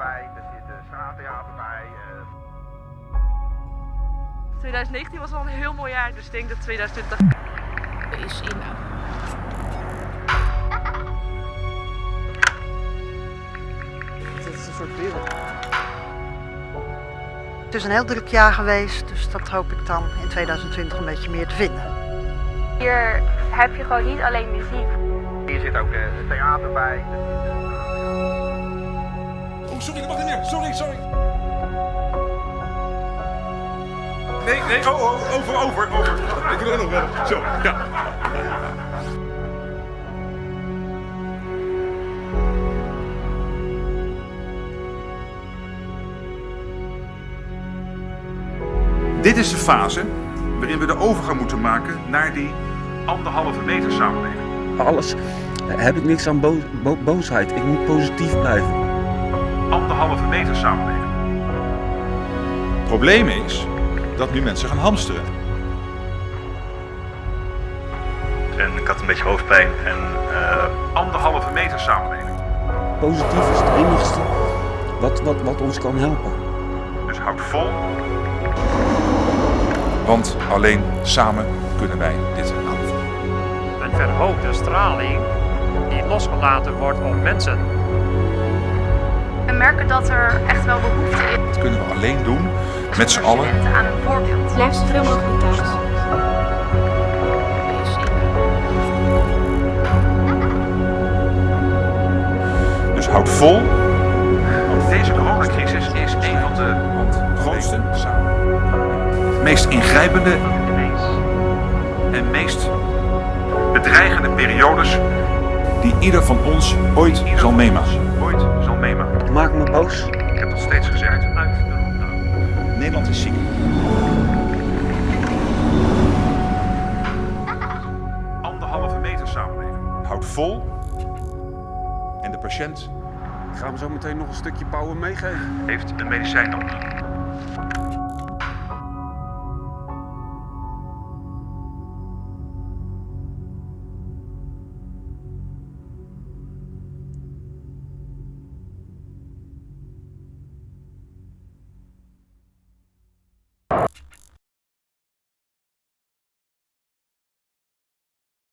bij, er zit een straattheater bij. 2019 was al een heel mooi jaar, dus ik denk dat 2020 is in. Eh. Dit is een soort. Het is een heel druk jaar geweest, dus dat hoop ik dan in 2020 een beetje meer te vinden. Hier heb je gewoon niet alleen muziek. Hier zit ook eh, het theater bij. Sorry, dat mag niet meer. Sorry, sorry. Nee, nee, oh, oh, over, over, over. Ik wil er nog wel. Zo, ja. Dit is de fase waarin we de overgang moeten maken naar die anderhalve meter samenleving. Alles heb ik niks aan bo bo boosheid. Ik moet positief blijven. Anderhalve meter samenleving. Het probleem is dat nu mensen gaan hamsteren. En ik had een beetje hoofdpijn en uh... anderhalve meter samenleving. Positief is het enigste wat, wat, wat ons kan helpen. Dus houd vol. Want alleen samen kunnen wij dit aanvoeren. Een verhoogde straling die losgelaten wordt op mensen. Merken dat er echt wel behoefte is. Dat kunnen we alleen doen met z'n allen. Aan een voorbeeld. Blijf zoveel mogelijk thuis. Dus houd vol. Deze coronacrisis is een van de grootste, meest ingrijpende en meest bedreigende periodes die ieder van ons ooit zal meemaken. Maak me boos. Ik heb dat steeds gezegd. Nederland is ziek. Anderhalve meter samenleving. Houd vol. En de patiënt Ik ga hem zo meteen nog een stukje power meegeven. heeft een medicijn nodig.